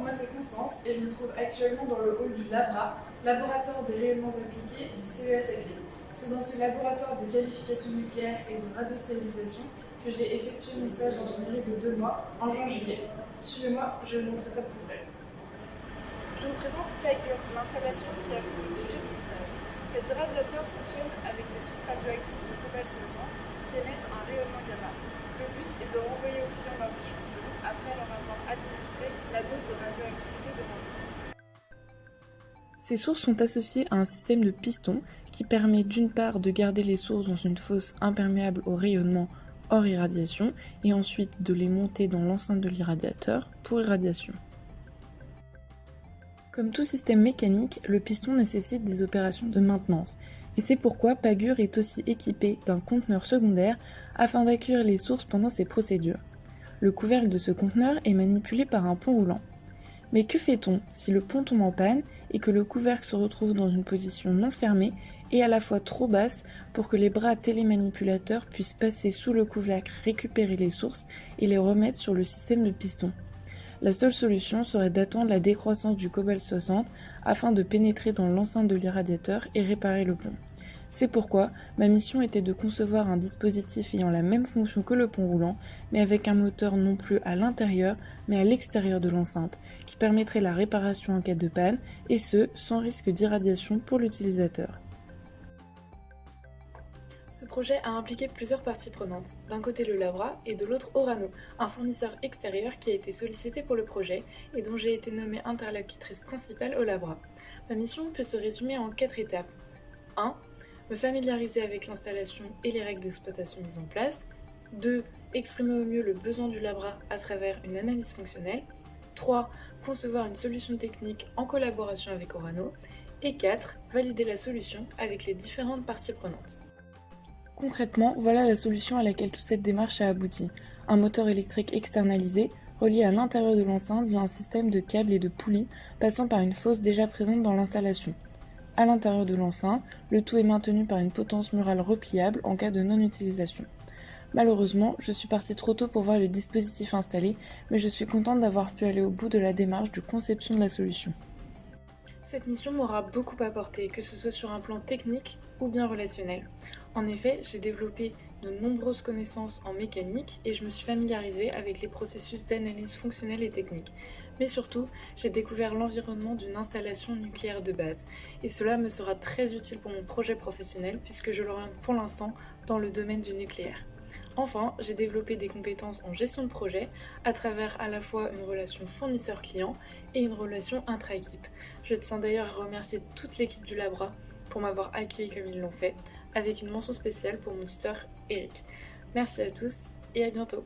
moi c'est Constance et je me trouve actuellement dans le hall du LABRA, Laboratoire des rayonnements appliqués du CES C'est dans ce laboratoire de qualification nucléaire et de radiostérilisation que j'ai effectué mon stage d'ingénierie de deux mois en juin-juillet. Suivez-moi, je vais vous montrer ça pour vrai. Je vous présente PAGUR, l'installation qui a fait le sujet de mon stage. Cet irradiateur fonctionne avec des sources radioactives de cobalt 60 qui émettent un rayonnement gamma. Le but est de renvoyer aux clients leurs échantillons après leur la dose de radioactivité. Ces sources sont associées à un système de piston qui permet d'une part de garder les sources dans une fosse imperméable au rayonnement hors irradiation et ensuite de les monter dans l'enceinte de l'irradiateur pour irradiation. Comme tout système mécanique, le piston nécessite des opérations de maintenance et c'est pourquoi Pagure est aussi équipé d'un conteneur secondaire afin d'accueillir les sources pendant ces procédures. Le couvercle de ce conteneur est manipulé par un pont roulant. Mais que fait-on si le pont tombe en panne et que le couvercle se retrouve dans une position non fermée et à la fois trop basse pour que les bras télémanipulateurs puissent passer sous le couvercle, récupérer les sources et les remettre sur le système de piston? La seule solution serait d'attendre la décroissance du cobalt 60 afin de pénétrer dans l'enceinte de l'irradiateur et réparer le pont. C'est pourquoi ma mission était de concevoir un dispositif ayant la même fonction que le pont roulant, mais avec un moteur non plus à l'intérieur, mais à l'extérieur de l'enceinte, qui permettrait la réparation en cas de panne, et ce, sans risque d'irradiation pour l'utilisateur. Ce projet a impliqué plusieurs parties prenantes, d'un côté le Labra et de l'autre Orano, un fournisseur extérieur qui a été sollicité pour le projet et dont j'ai été nommée interlocutrice principale au Labra. Ma mission peut se résumer en quatre étapes. 1 me familiariser avec l'installation et les règles d'exploitation mises en place. 2. Exprimer au mieux le besoin du Labra à travers une analyse fonctionnelle. 3. Concevoir une solution technique en collaboration avec Orano. Et 4. Valider la solution avec les différentes parties prenantes. Concrètement, voilà la solution à laquelle toute cette démarche a abouti. Un moteur électrique externalisé, relié à l'intérieur de l'enceinte via un système de câbles et de poulies passant par une fosse déjà présente dans l'installation à l'intérieur de l'enceinte, le tout est maintenu par une potence murale repliable en cas de non-utilisation. Malheureusement, je suis partie trop tôt pour voir le dispositif installé, mais je suis contente d'avoir pu aller au bout de la démarche de conception de la solution. Cette mission m'aura beaucoup apporté, que ce soit sur un plan technique ou bien relationnel. En effet, j'ai développé de nombreuses connaissances en mécanique et je me suis familiarisée avec les processus d'analyse fonctionnelle et technique. Mais surtout, j'ai découvert l'environnement d'une installation nucléaire de base et cela me sera très utile pour mon projet professionnel puisque je l'oriente pour l'instant dans le domaine du nucléaire. Enfin, j'ai développé des compétences en gestion de projet à travers à la fois une relation fournisseur-client et une relation intra-équipe. Je tiens d'ailleurs à remercier toute l'équipe du Labra pour m'avoir accueilli comme ils l'ont fait, avec une mention spéciale pour mon tuteur Eric. Merci à tous et à bientôt